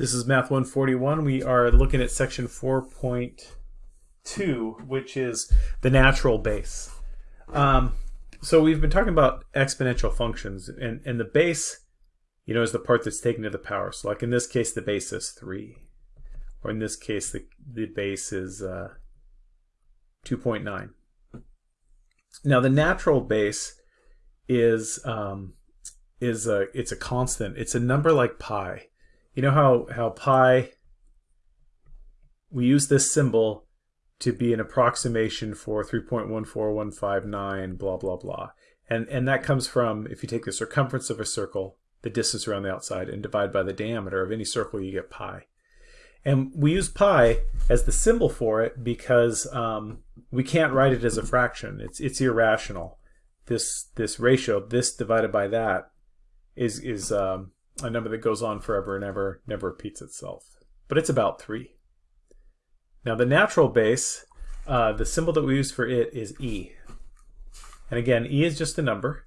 This is Math 141. We are looking at section 4.2, which is the natural base. Um, so we've been talking about exponential functions, and, and the base, you know, is the part that's taken to the power. So like in this case, the base is 3. Or in this case, the, the base is uh, 2.9. Now the natural base is um, is a it's a constant. It's a number like pi you know how, how pi, we use this symbol to be an approximation for 3.14159, blah, blah, blah. And, and that comes from, if you take the circumference of a circle, the distance around the outside, and divide by the diameter of any circle, you get pi. And we use pi as the symbol for it because um, we can't write it as a fraction. It's, it's irrational. This, this ratio, this divided by that, is, is um, a number that goes on forever and ever, never repeats itself. But it's about 3. Now the natural base, uh, the symbol that we use for it is e. And again, e is just a number.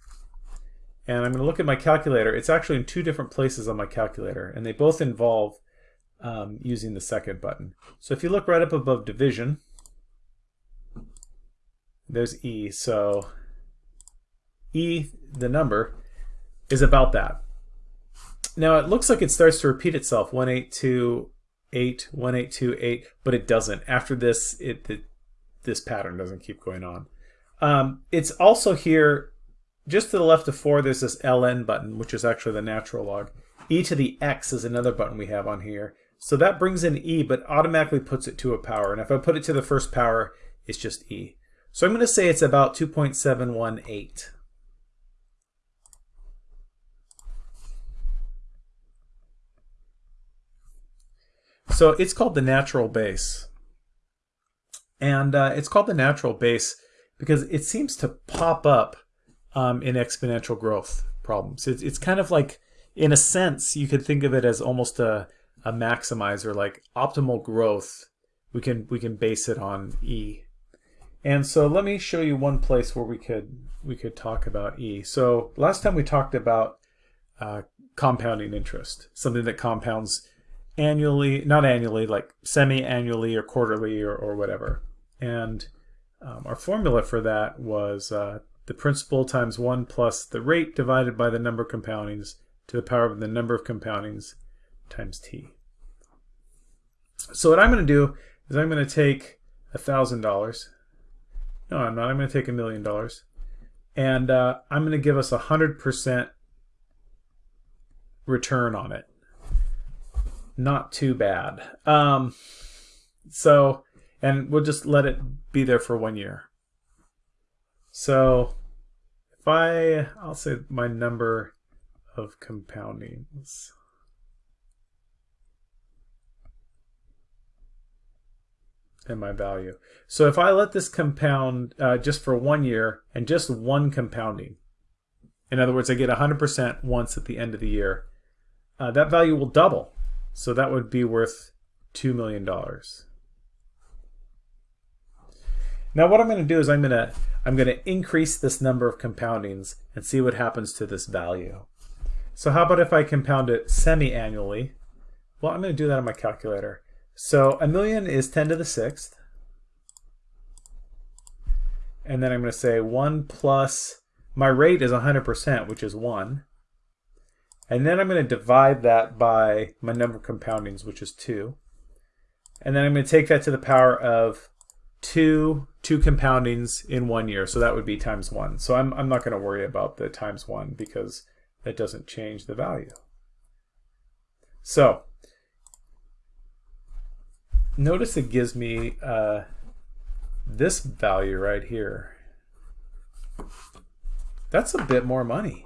And I'm going to look at my calculator. It's actually in two different places on my calculator, and they both involve um, using the second button. So if you look right up above division, there's e. So e, the number, is about that. Now it looks like it starts to repeat itself, 1828, 1828, but it doesn't. After this, it, this pattern doesn't keep going on. Um, it's also here, just to the left of 4, there's this ln button, which is actually the natural log. e to the x is another button we have on here. So that brings in e, but automatically puts it to a power. And if I put it to the first power, it's just e. So I'm going to say it's about 2.718. So it's called the natural base. And uh, it's called the natural base because it seems to pop up um, in exponential growth problems. It's, it's kind of like, in a sense, you could think of it as almost a, a maximizer, like optimal growth. We can we can base it on E. And so let me show you one place where we could we could talk about E. So last time we talked about uh, compounding interest, something that compounds annually, not annually, like semi-annually or quarterly or, or whatever. And um, our formula for that was uh, the principal times 1 plus the rate divided by the number of compoundings to the power of the number of compoundings times t. So what I'm going to do is I'm going to take $1,000. No, I'm not. I'm going to take a million dollars. And uh, I'm going to give us a 100% return on it not too bad. Um, so, and we'll just let it be there for one year. So, if I, I'll say my number of compoundings. and my value. So if I let this compound uh, just for one year and just one compounding, in other words, I get 100% once at the end of the year, uh, that value will double so that would be worth $2 million. Now what I'm going to do is I'm going to I'm going to increase this number of compoundings and see what happens to this value. So how about if I compound it semi-annually? Well, I'm going to do that on my calculator. So a million is 10 to the sixth. And then I'm going to say 1 plus, my rate is 100%, which is 1. And then I'm going to divide that by my number of compoundings, which is 2. And then I'm going to take that to the power of 2, two compoundings in one year. So that would be times 1. So I'm, I'm not going to worry about the times 1 because that doesn't change the value. So notice it gives me uh, this value right here. That's a bit more money.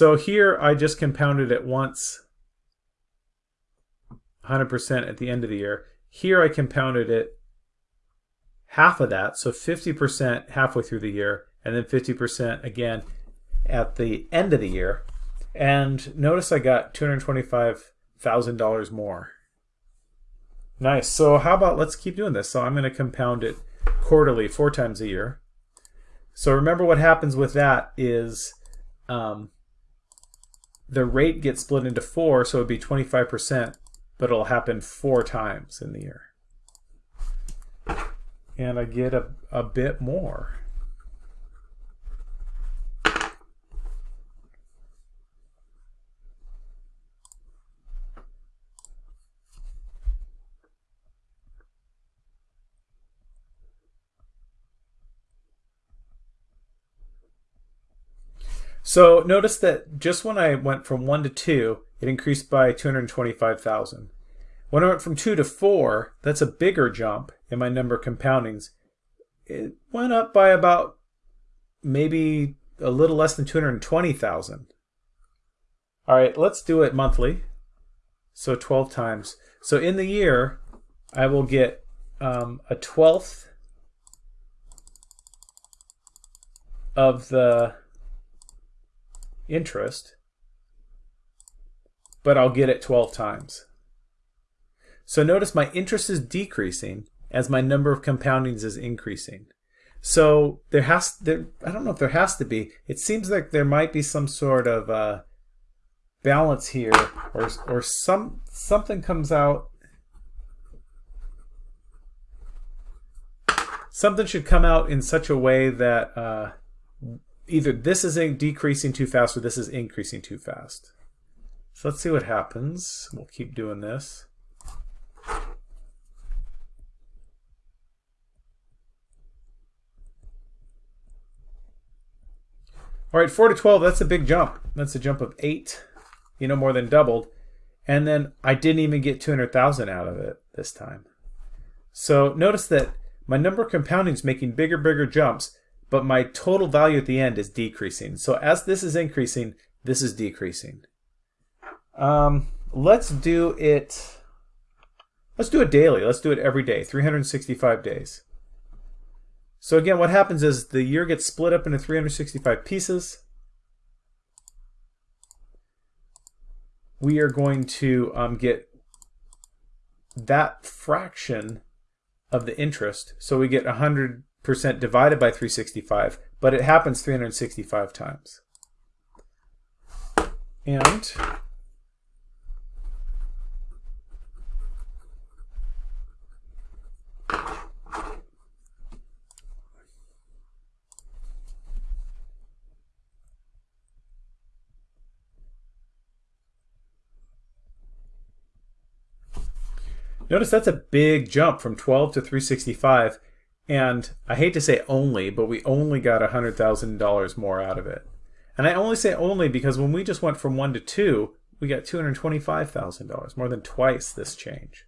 So here I just compounded it once, 100% at the end of the year. Here I compounded it half of that, so 50% halfway through the year, and then 50% again at the end of the year. And notice I got $225,000 more. Nice. So how about let's keep doing this. So I'm going to compound it quarterly, four times a year. So remember what happens with that is um, the rate gets split into four, so it would be 25%, but it'll happen four times in the year. And I get a, a bit more. So notice that just when I went from 1 to 2, it increased by 225,000. When I went from 2 to 4, that's a bigger jump in my number of compoundings. It went up by about maybe a little less than 220,000. All right, let's do it monthly. So 12 times. So in the year, I will get um, a twelfth of the interest, but I'll get it 12 times. So notice my interest is decreasing as my number of compoundings is increasing. So there has there I don't know if there has to be. It seems like there might be some sort of uh, balance here, or or some something comes out. Something should come out in such a way that uh, either this is decreasing too fast or this is increasing too fast. So let's see what happens. We'll keep doing this. All right, 4 to 12, that's a big jump. That's a jump of 8, you know, more than doubled. And then I didn't even get 200,000 out of it this time. So notice that my number of compounding is making bigger, bigger jumps but my total value at the end is decreasing. So as this is increasing, this is decreasing. Um, let's do it, let's do it daily. Let's do it every day, 365 days. So again, what happens is the year gets split up into 365 pieces. We are going to um, get that fraction of the interest. So we get 100 percent divided by 365, but it happens 365 times. And Notice that's a big jump from 12 to 365 and I hate to say only, but we only got $100,000 more out of it. And I only say only because when we just went from 1 to 2, we got $225,000, more than twice this change.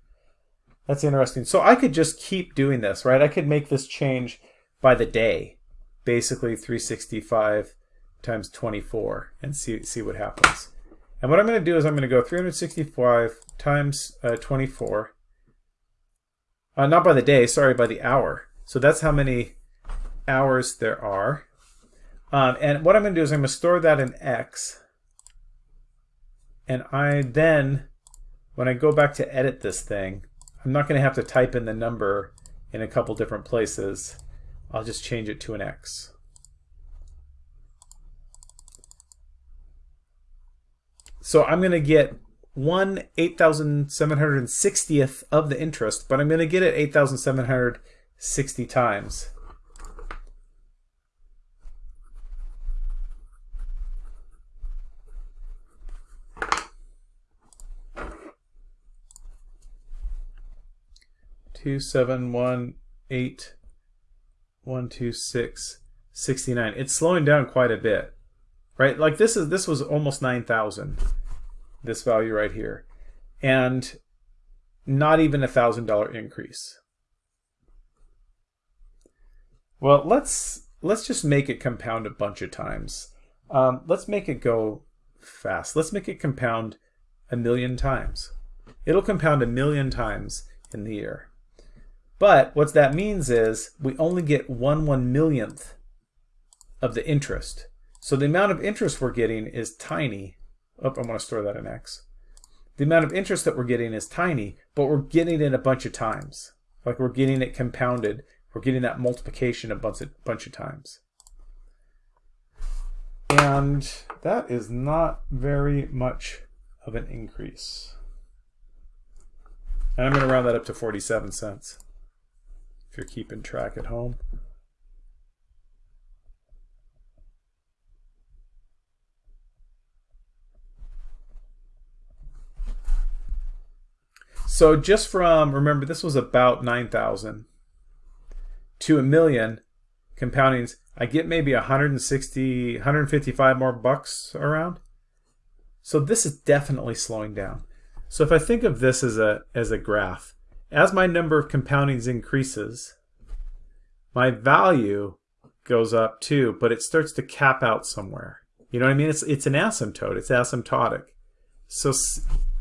That's interesting. So I could just keep doing this, right? I could make this change by the day, basically 365 times 24, and see, see what happens. And what I'm going to do is I'm going to go 365 times uh, 24, uh, not by the day, sorry, by the hour. So that's how many hours there are. Um, and what I'm going to do is I'm going to store that in X. And I then, when I go back to edit this thing, I'm not going to have to type in the number in a couple different places. I'll just change it to an X. So I'm going to get one 8,760th of the interest, but I'm going to get it 8,700 60 times. Two seven one eight one two six sixty nine. It's slowing down quite a bit, right? Like this is this was almost nine thousand. This value right here, and not even a thousand dollar increase. Well, let's let's just make it compound a bunch of times. Um, let's make it go fast. Let's make it compound a million times. It'll compound a million times in the year. But what that means is we only get one one millionth of the interest. So the amount of interest we're getting is tiny. Oh, I'm going to store that in X. The amount of interest that we're getting is tiny, but we're getting it a bunch of times. Like we're getting it compounded We're getting that multiplication a bunch of, bunch of times. And that is not very much of an increase. And I'm going to round that up to 47 cents if you're keeping track at home. So just from, remember this was about 9,000 to a million compoundings, I get maybe 160, 155 more bucks around. So this is definitely slowing down. So if I think of this as a, as a graph, as my number of compoundings increases, my value goes up too, but it starts to cap out somewhere. You know what I mean? It's, it's an asymptote. It's asymptotic. So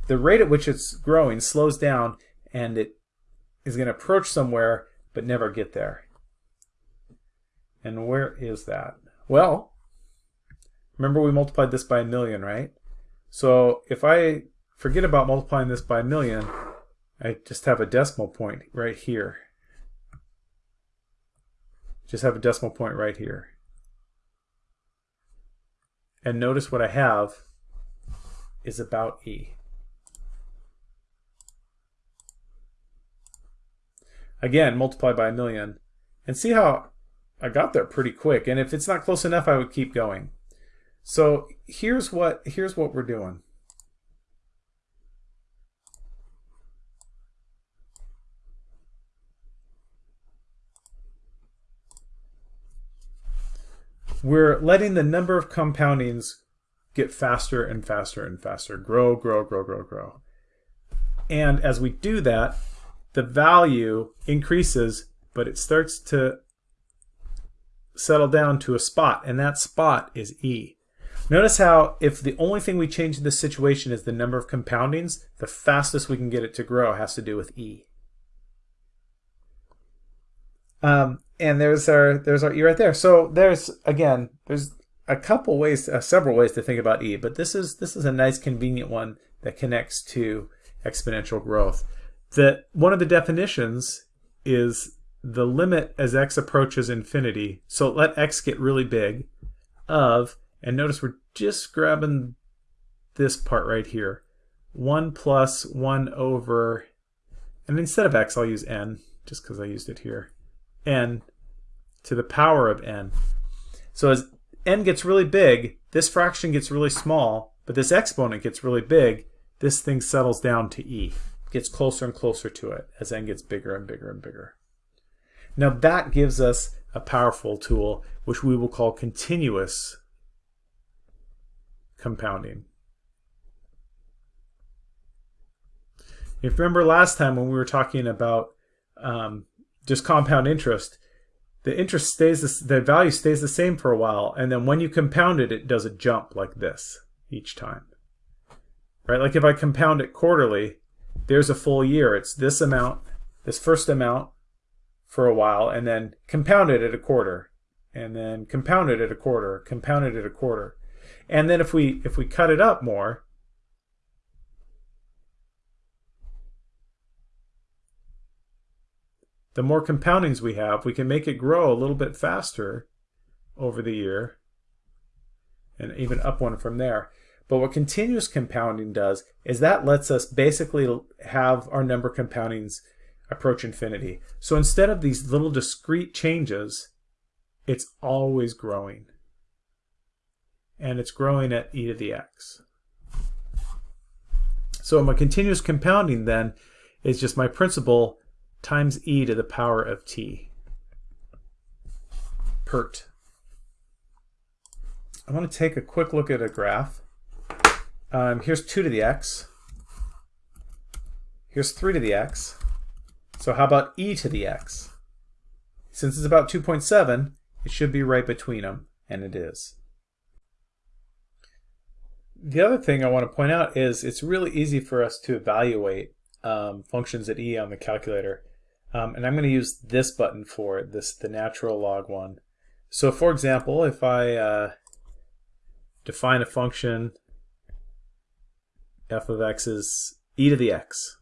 the rate at which it's growing slows down and it is going to approach somewhere but never get there. And where is that? Well, remember we multiplied this by a million, right? So if I forget about multiplying this by a million, I just have a decimal point right here. Just have a decimal point right here. And notice what I have is about E. Again, multiply by a million. And see how I got there pretty quick. And if it's not close enough, I would keep going. So here's what here's what we're doing. We're letting the number of compoundings get faster and faster and faster. Grow, grow, grow, grow, grow. And as we do that, the value increases, but it starts to settle down to a spot, and that spot is E. Notice how if the only thing we change in this situation is the number of compoundings, the fastest we can get it to grow has to do with E. Um, and there's our there's our E right there. So there's again there's a couple ways, uh, several ways to think about E, but this is this is a nice convenient one that connects to exponential growth that one of the definitions is the limit as x approaches infinity, so let x get really big, of, and notice we're just grabbing this part right here, 1 plus 1 over, and instead of x I'll use n, just because I used it here, n to the power of n. So as n gets really big, this fraction gets really small, but this exponent gets really big, this thing settles down to e gets closer and closer to it as n gets bigger and bigger and bigger. Now that gives us a powerful tool which we will call continuous compounding. If you remember last time when we were talking about um, just compound interest, the interest stays, the, the value stays the same for a while, and then when you compound it, it does a jump like this each time. Right? Like if I compound it quarterly, there's a full year. It's this amount, this first amount for a while, and then compounded at a quarter, and then compounded at a quarter, compounded at a quarter. And then if we if we cut it up more, the more compoundings we have, we can make it grow a little bit faster over the year and even up one from there. But what continuous compounding does is that lets us basically have our number compoundings approach infinity. So instead of these little discrete changes, it's always growing. And it's growing at e to the x. So my continuous compounding then is just my principal times e to the power of t. PERT. I want to take a quick look at a graph. Um, here's 2 to the x. Here's 3 to the x. So how about e to the x? Since it's about 2.7, it should be right between them, and it is. The other thing I want to point out is it's really easy for us to evaluate um, functions at e on the calculator. Um, and I'm going to use this button for it, this the natural log one. So for example, if I uh, define a function f of x is e to the x.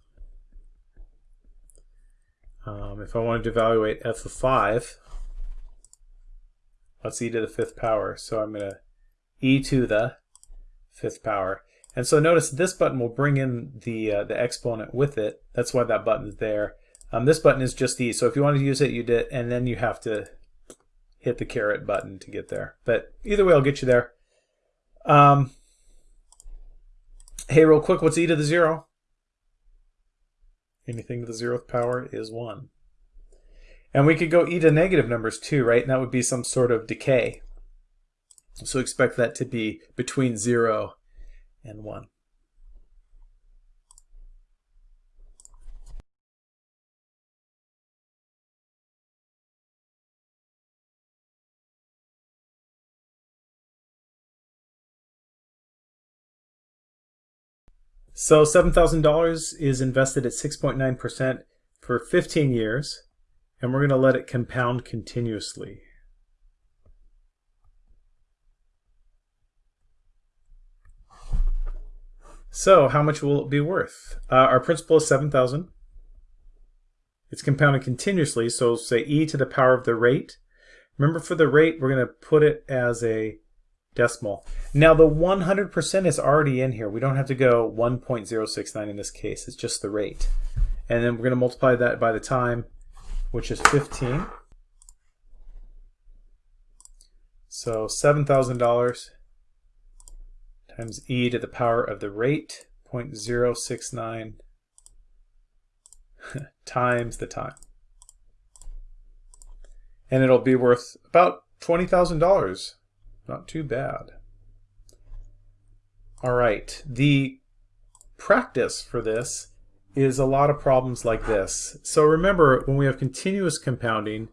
Um, if I wanted to evaluate f of 5, let's e to the fifth power. So I'm going to e to the fifth power. And so notice this button will bring in the uh, the exponent with it. That's why that button is there. Um, this button is just e. So if you want to use it, you did, and then you have to hit the caret button to get there. But either way, I'll get you there. Um, hey, real quick, what's e to the zero? Anything to the zeroth power is 1. And we could go e to negative numbers too, right? And that would be some sort of decay. So expect that to be between 0 and 1. So $7,000 is invested at 6.9% for 15 years, and we're going to let it compound continuously. So how much will it be worth? Uh, our principal is 7,000. It's compounded continuously, so say e to the power of the rate. Remember for the rate, we're going to put it as a decimal. Now the 100% is already in here. We don't have to go 1.069 in this case. It's just the rate. And then we're going to multiply that by the time, which is 15. So $7,000 times e to the power of the rate, 0.069 times the time. And it'll be worth about $20,000. Not too bad. All right, the practice for this is a lot of problems like this. So remember, when we have continuous compounding,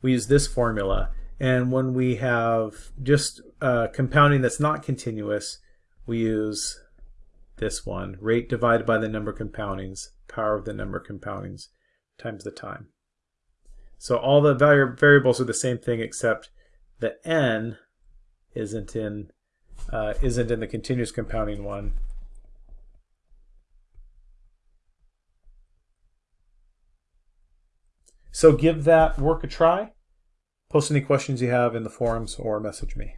we use this formula. And when we have just uh, compounding that's not continuous, we use this one, rate divided by the number of compoundings, power of the number of compoundings times the time. So all the variables are the same thing except the n isn't in uh, isn't in the continuous compounding one. So give that work a try. Post any questions you have in the forums or message me.